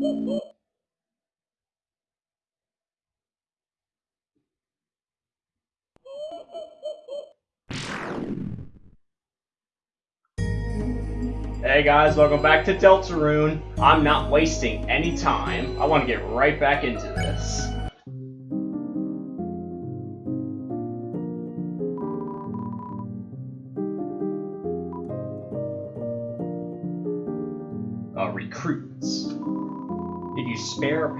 Hey guys, welcome back to Deltarune. I'm not wasting any time. I want to get right back into this.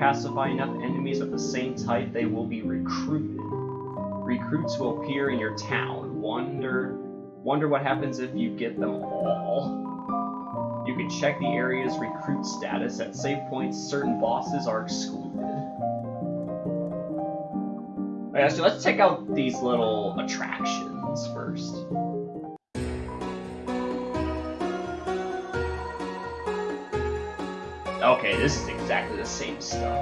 Pacify enough enemies of the same type, they will be recruited. Recruits will appear in your town. Wonder, wonder what happens if you get them all. You can check the area's recruit status. At save points, certain bosses are excluded. Okay, so let's check out these little attractions first. Okay, this is exactly the same stuff.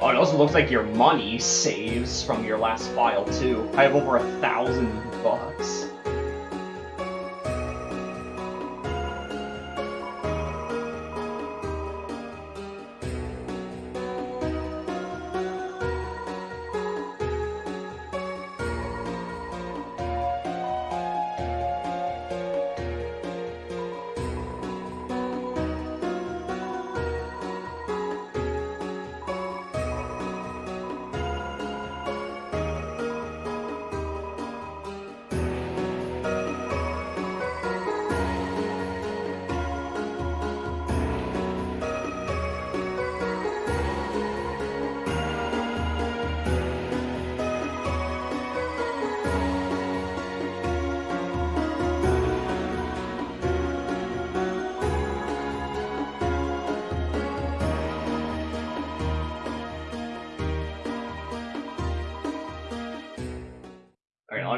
Oh, it also looks like your money saves from your last file, too. I have over a thousand bucks.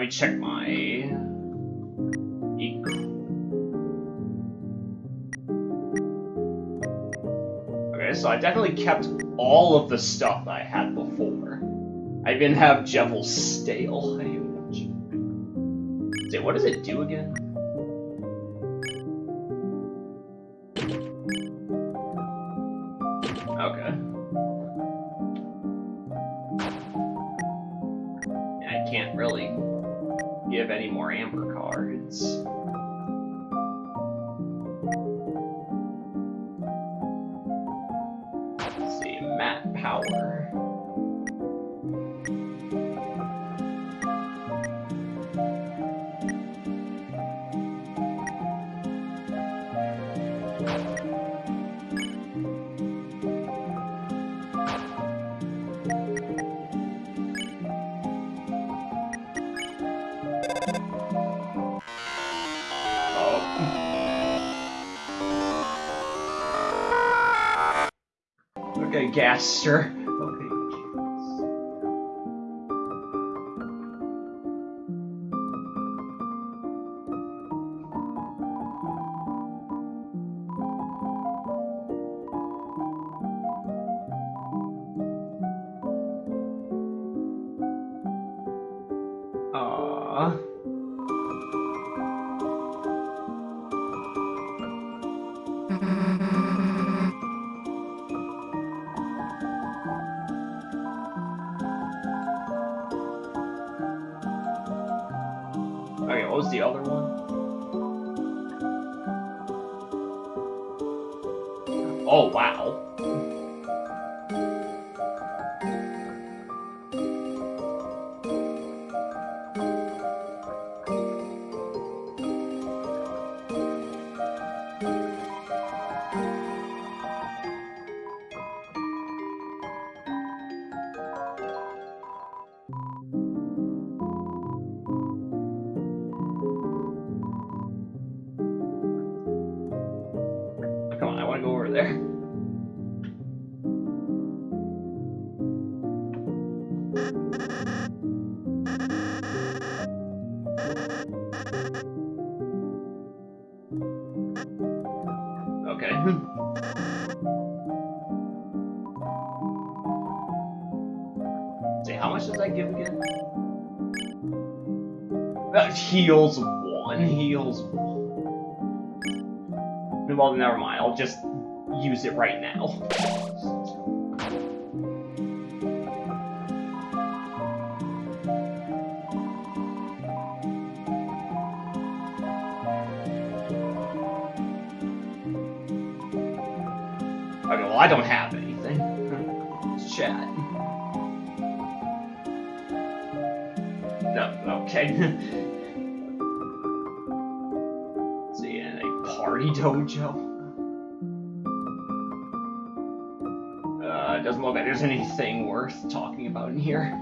Let me check my. Okay, so I definitely kept all of the stuff that I had before. I even have Jevilstail. I even have what does it do again? Gaster. Heals one. Heals one. Well, never mind. I'll just use it right now. Okay, well, I don't have anything. Let's chat. No, okay. there's anything worth talking about in here.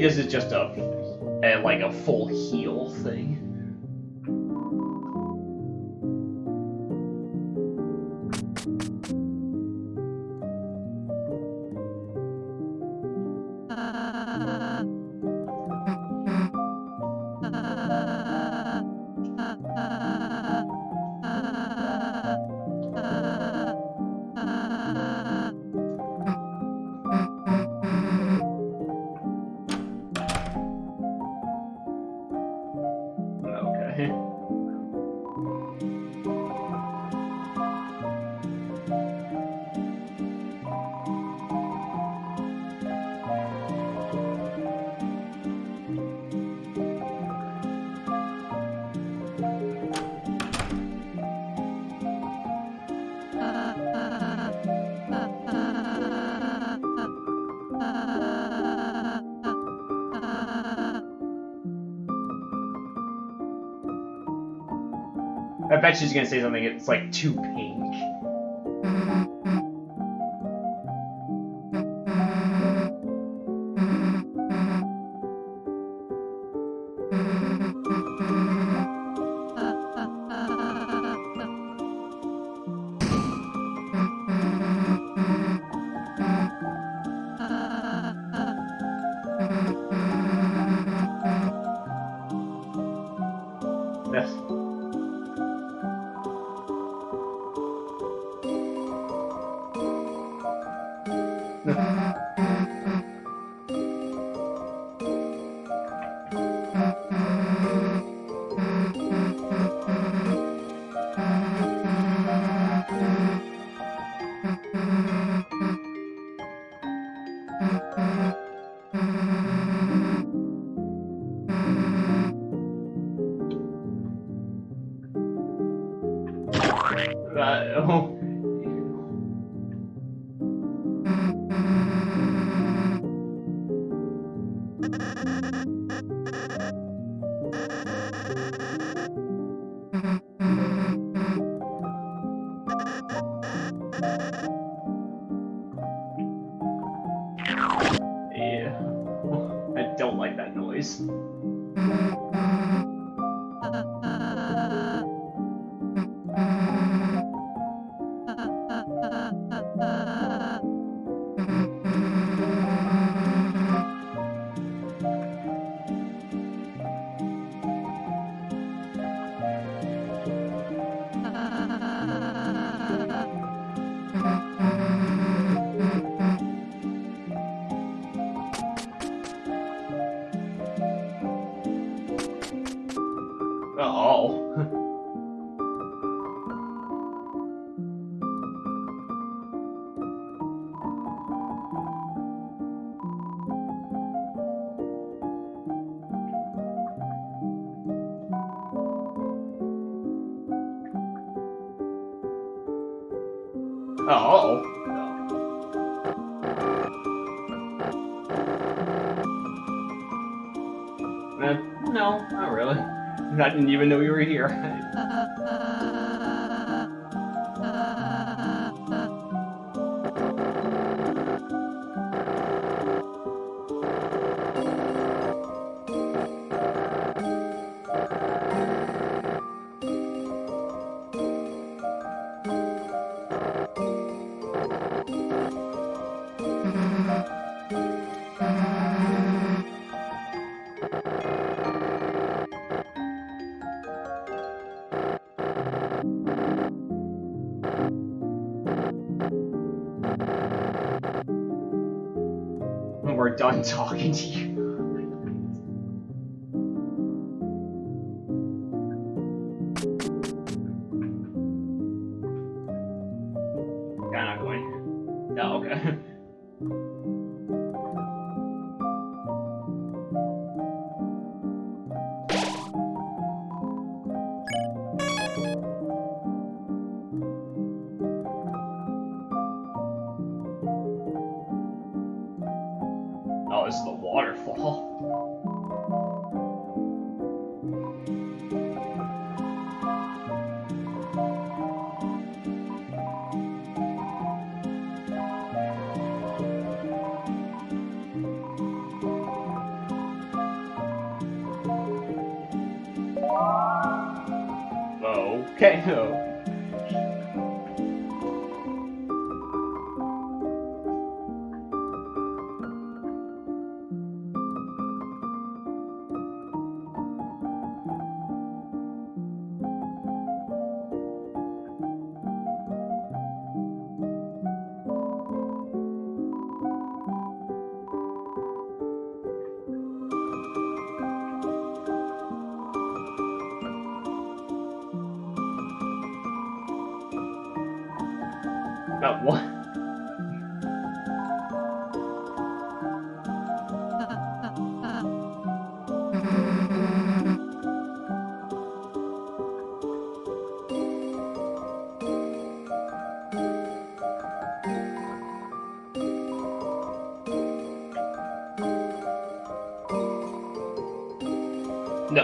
This is just a, like a full heal thing. Bet she's gonna say something. It's like too pink. Oh. Didn't even know you were here. we're done talking to you.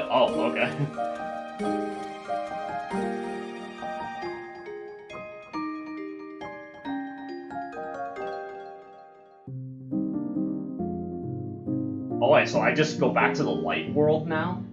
Oh, okay. Oh, Alright, so I just go back to the light world now?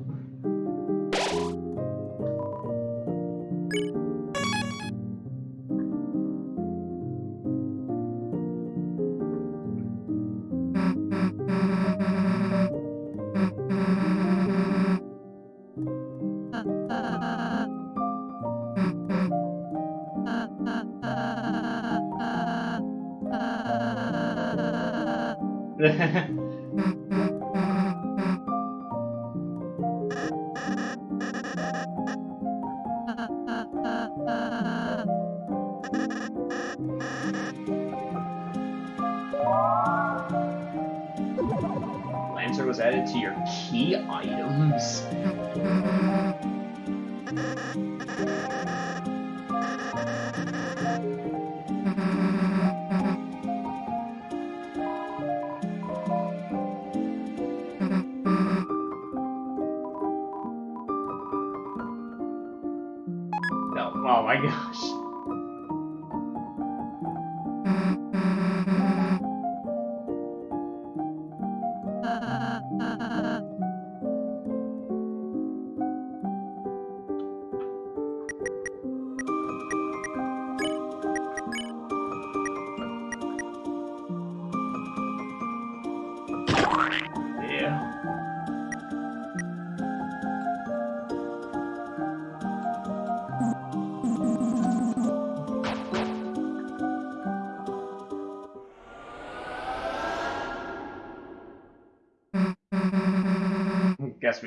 Oh my gosh.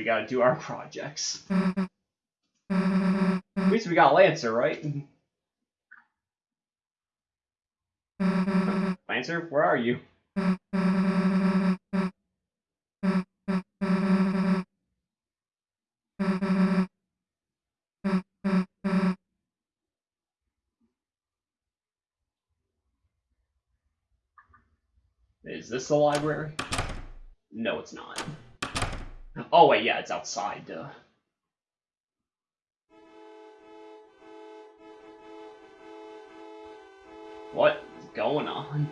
Gotta do our projects. Mm-hmm. At least we got Lancer, right? Mm-hmm. Lancer, where are you? Is this the library? Yeah, it's outside, duh. What is going on?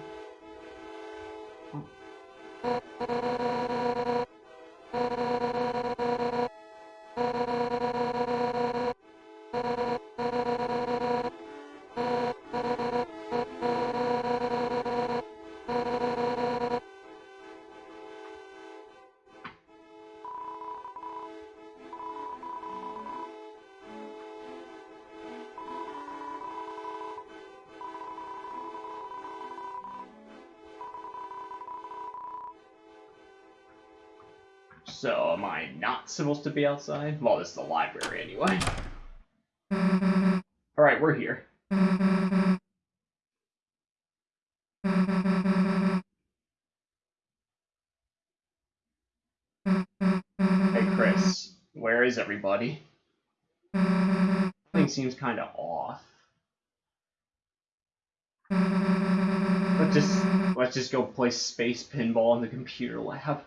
Am I not supposed to be outside? Well, this is the library anyway. Alright, we're here. Hey, Kris. Where is everybody? Something seems kind of off. Let's just let's just go play space pinball in the computer lab.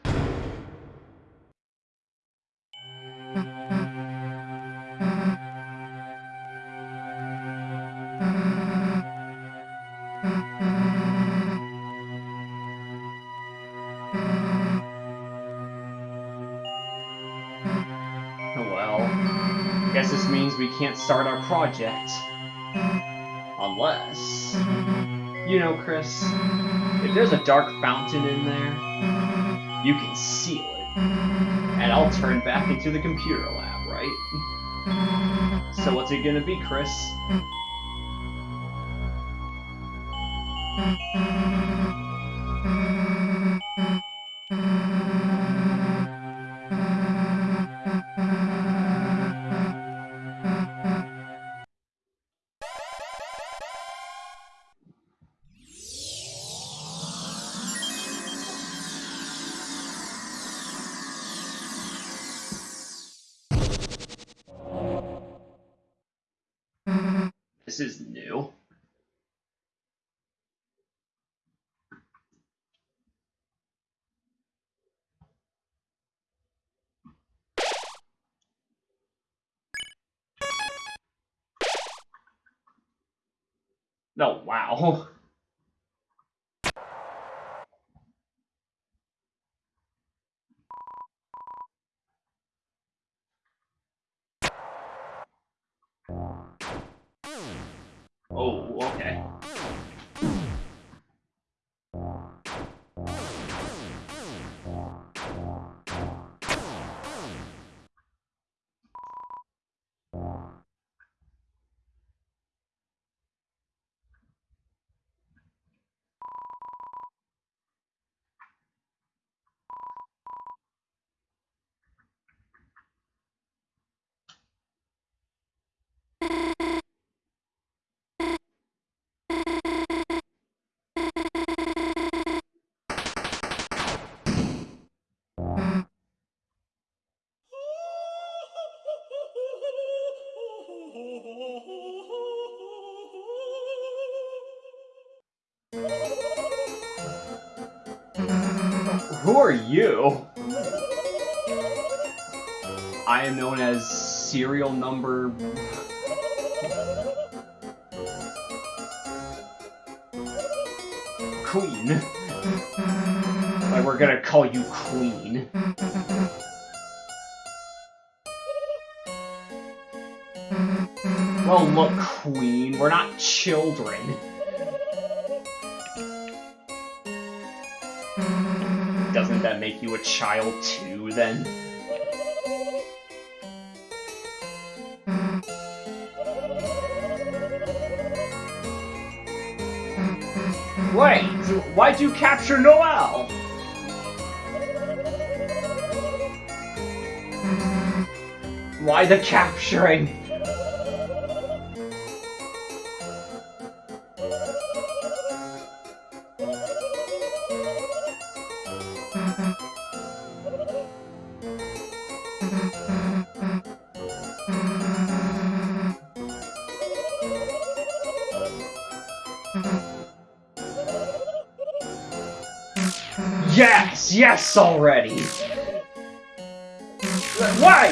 Start our project. Unless... You know, Kris, if there's a dark fountain in there, you can seal it. And I'll turn back into the computer lab, right? So what's it gonna be, Kris? Oh, wow. you? I am known as serial number. Queen. Like, we're gonna call you Queen. Well, look, Queen, we're not children. Make you a child too, then? Wait, why'd you capture Noelle? Why the capturing? Yes, yes already! Why?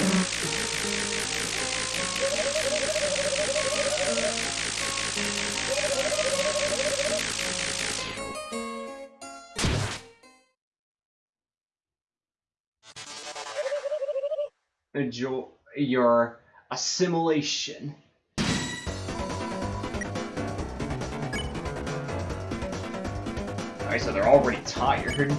Enjoy your assimilation. So they're already tired.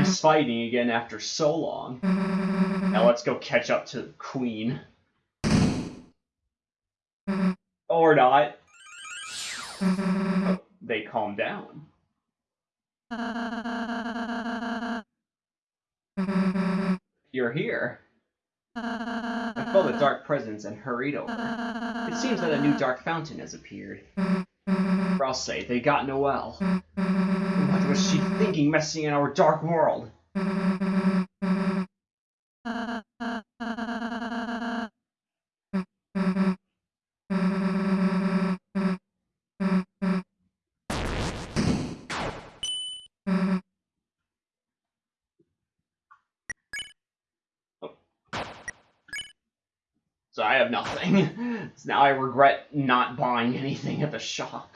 Nice mm-hmm. fighting again after so long. Mm-hmm. Now let's go catch up to the Queen. Mm-hmm. Or not. Oh, they calm down. You're here. I felt a dark presence and hurried over. It seems that a new dark fountain has appeared. For I'll say, they got Noelle. Was she thinking messing in our dark world? So I have nothing. So now I regret not buying anything at the shop.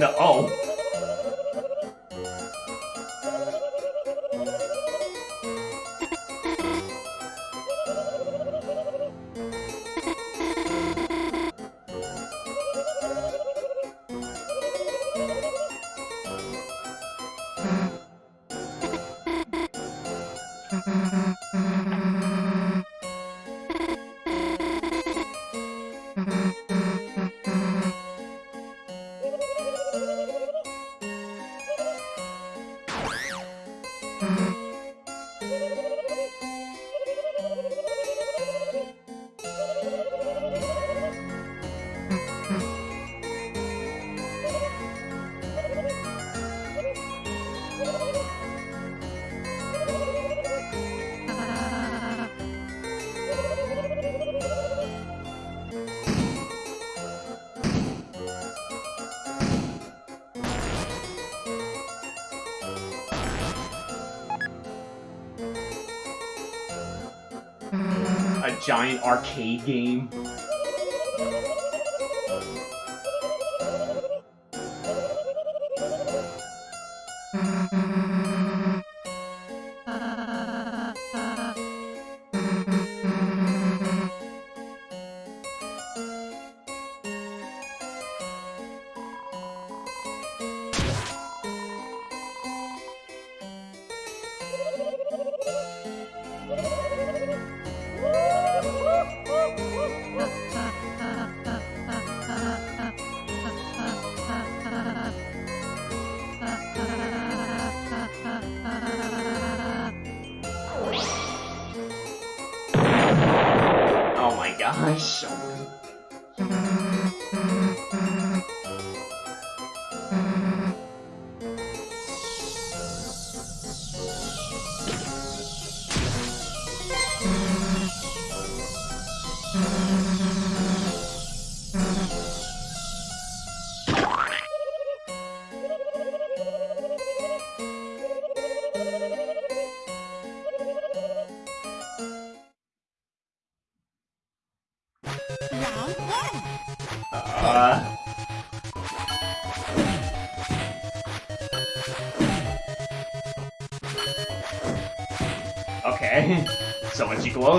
No, oh. Giant arcade game.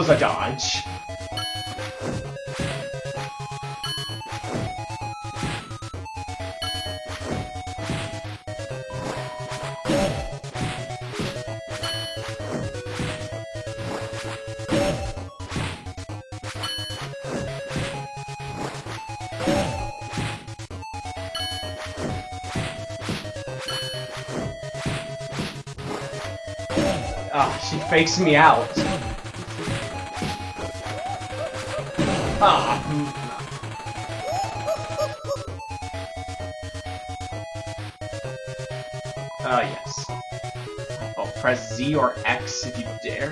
Glows, a dodge. Ah, she fakes me out. Ah. Ah, yes. Oh, press Z or X if you dare.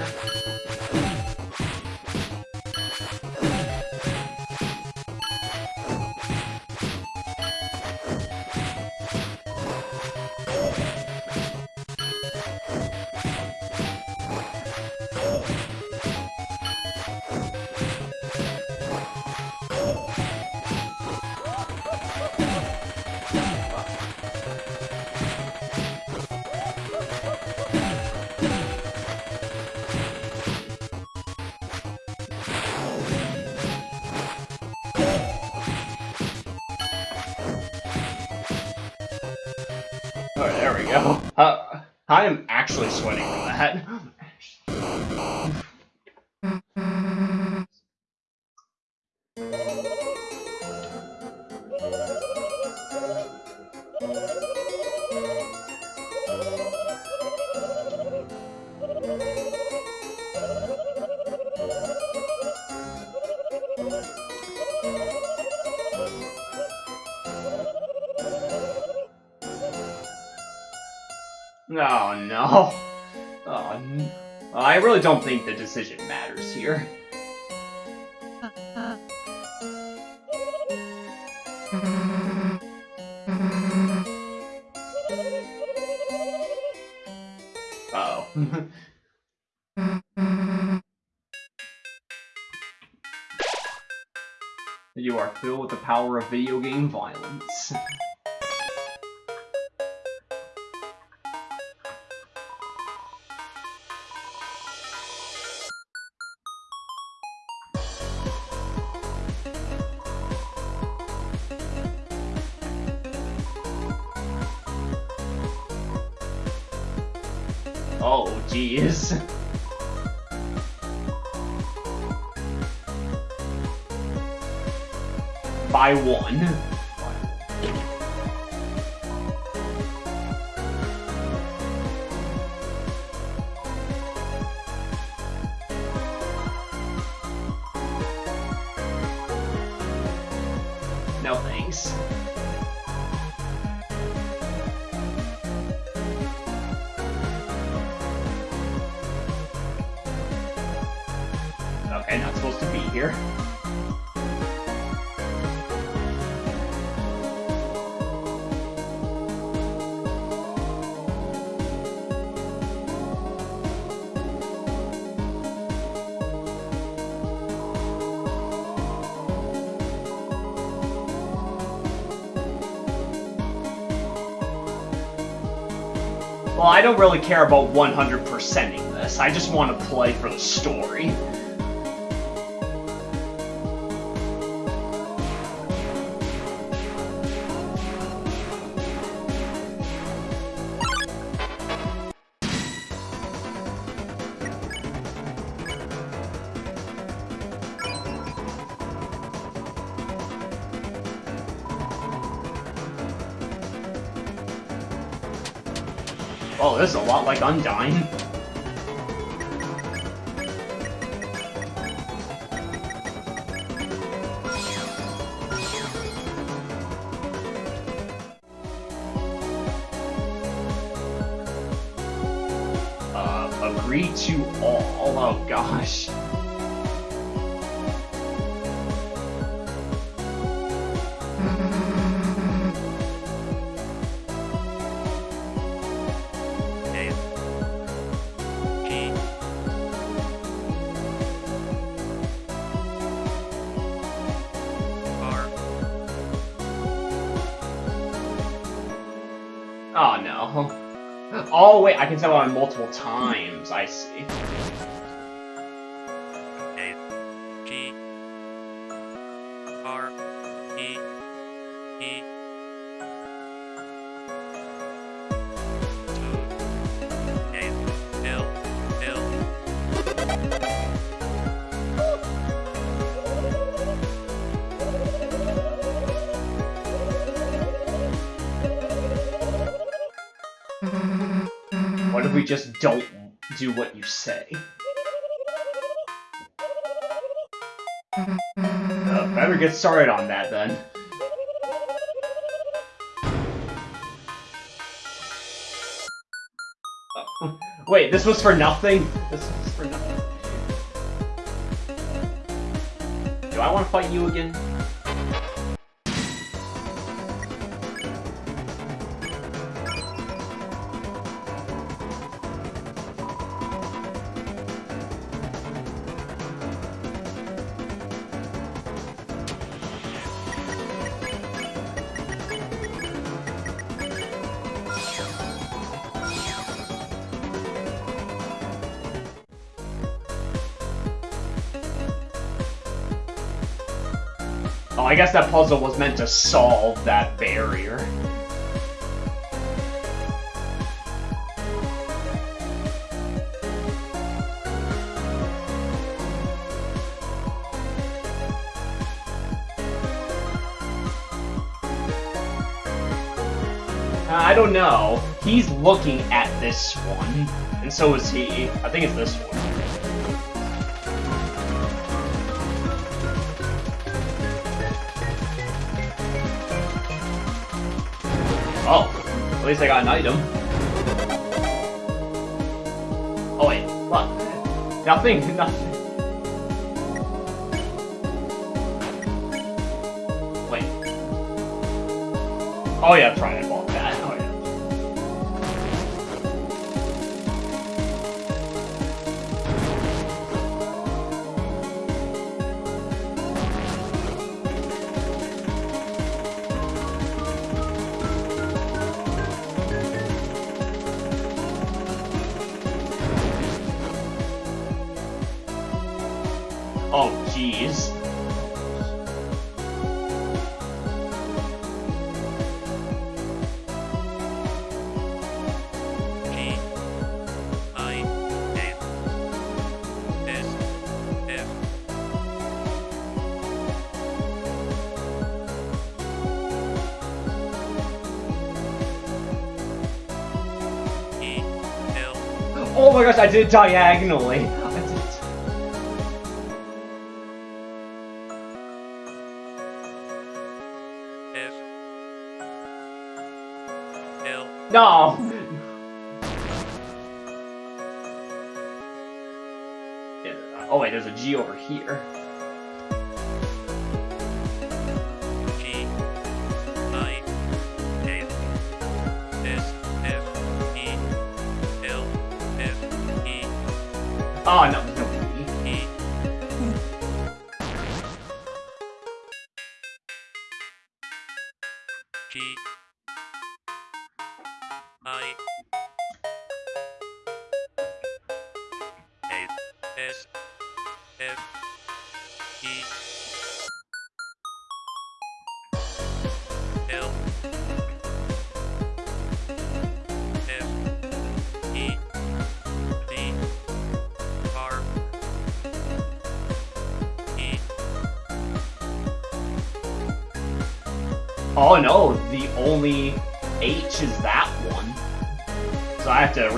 Oh. you are filled with the power of video game violence. By one. Well, I don't really care about 100%ing this. I just want to play for the story. This is a lot like Undyne. Tell on multiple times. I see. If we just don't do what you say? Uh, better get started on that then. Oh, Wait, this was for nothing? This was for nothing. Do I want to fight you again? Guess that puzzle was meant to solve that barrier. Uh, I don't know. He's looking at this one, and so is he. I think it's this one. Least I got an item. Oh wait, what? Nothing, nothing. Wait. Oh yeah, try right, I did it diagonally. I did it. F L No. Yeah, Oh wait, there's a G over here. Oh no,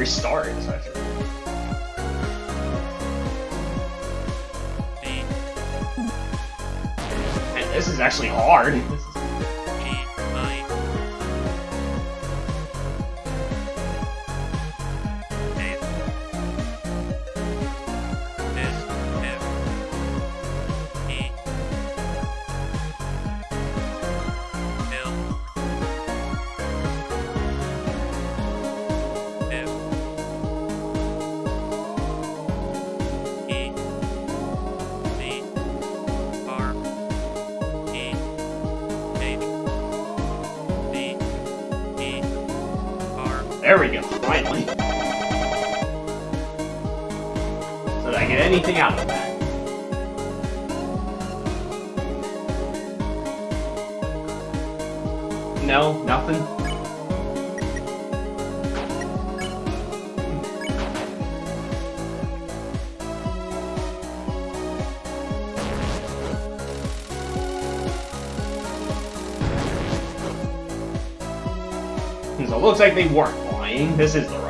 restart There we go, finally. So did I get anything out of that? No, nothing. Hmm. So it looks like they weren't lying. This is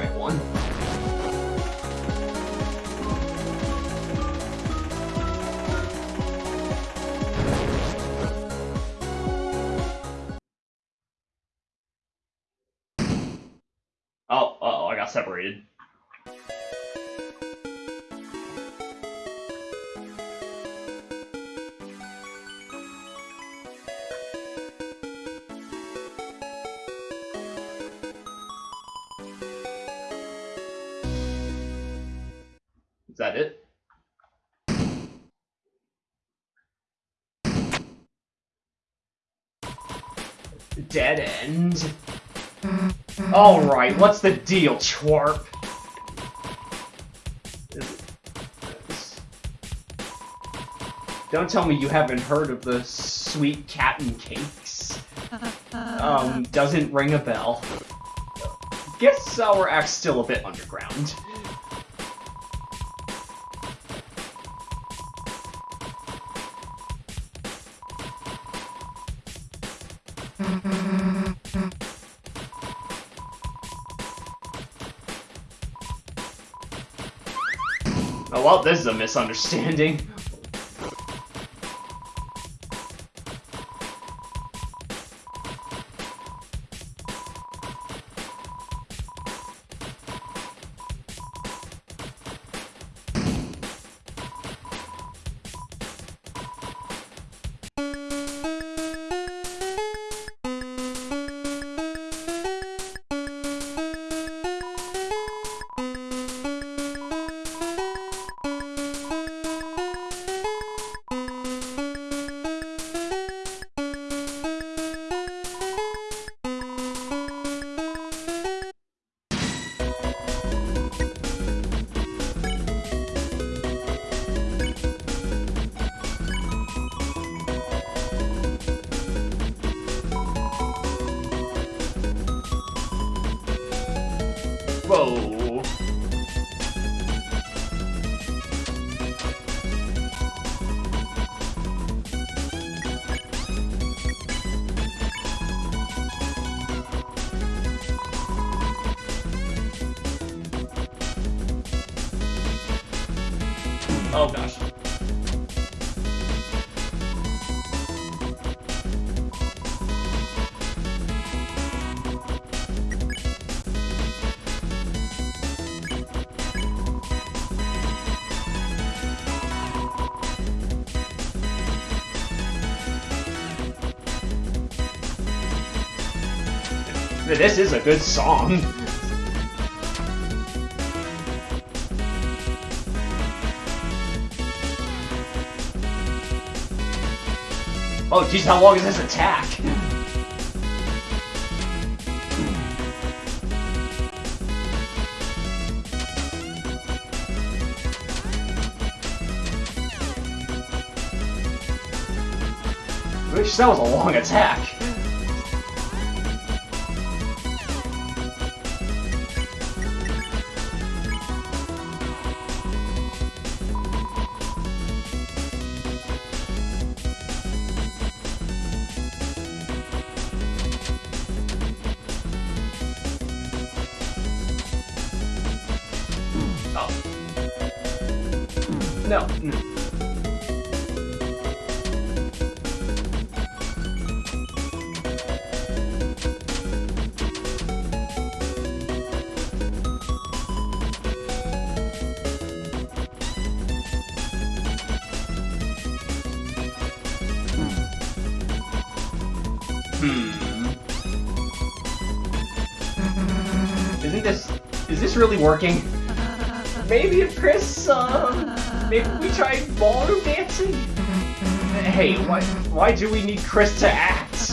Alright, what's the deal, Chwarp? Don't tell me you haven't heard of the sweet cat and cakes. Um, doesn't ring a bell. Guess Sour Act's still a bit underground. Well, this is a misunderstanding. Oh gosh. This is a good song. Oh, jeez, how long is this attack? Which that was a long attack. Really working? Maybe Kris, uh, maybe we try ballroom dancing? Hey, why, why do we need Kris to act?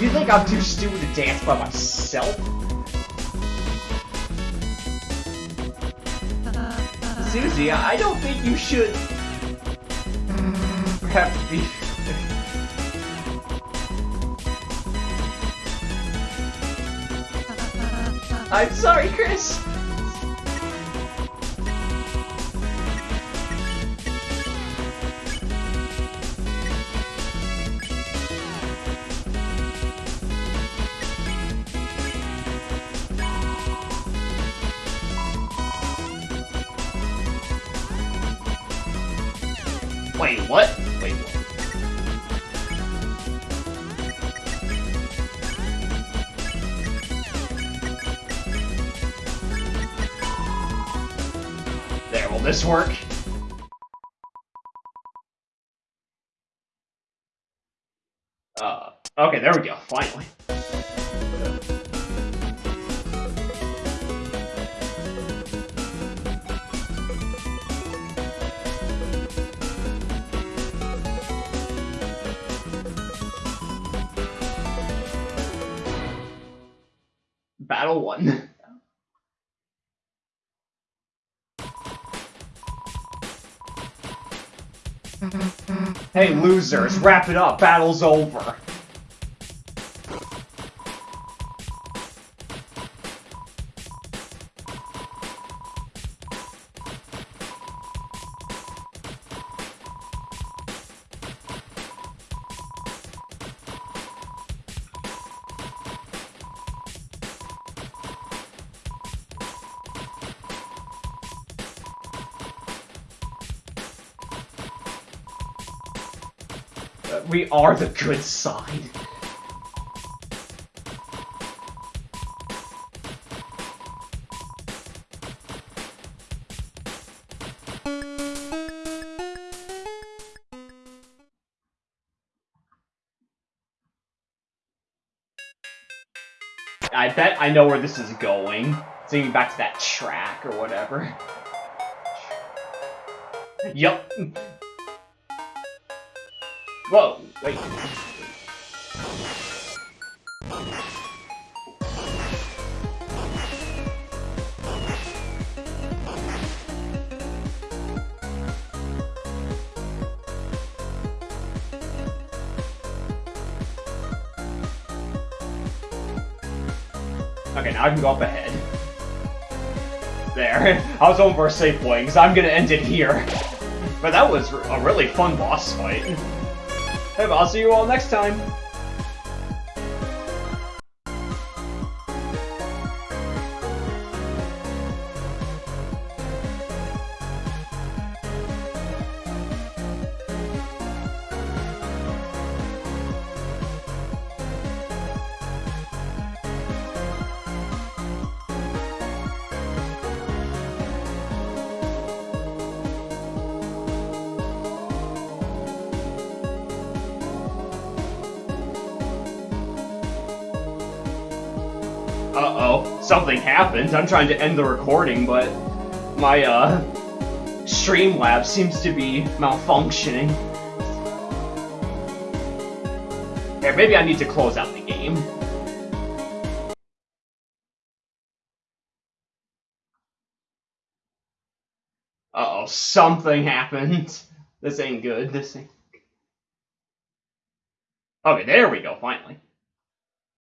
You think I'm too stupid to dance by myself? Susie, I don't think you should... Have to be... I'm sorry, Kris. Uh, okay, there we go, finally. Battle one. Hey losers, wrap it up, battle's over. Are the good side. I bet I know where this is going. Me back to that track or whatever. Yup. Whoa, wait. Okay, now I can go up ahead. There. I was hoping for a safe point, because I'm gonna end it here. But that was a really fun boss fight. Hey, I'll see you all next time. Happened. I'm trying to end the recording, but my, uh, Streamlabs seems to be malfunctioning. Here, maybe I need to close out the game. Uh-oh, something happened. This ain't good. This ain't... Okay, there we go, finally.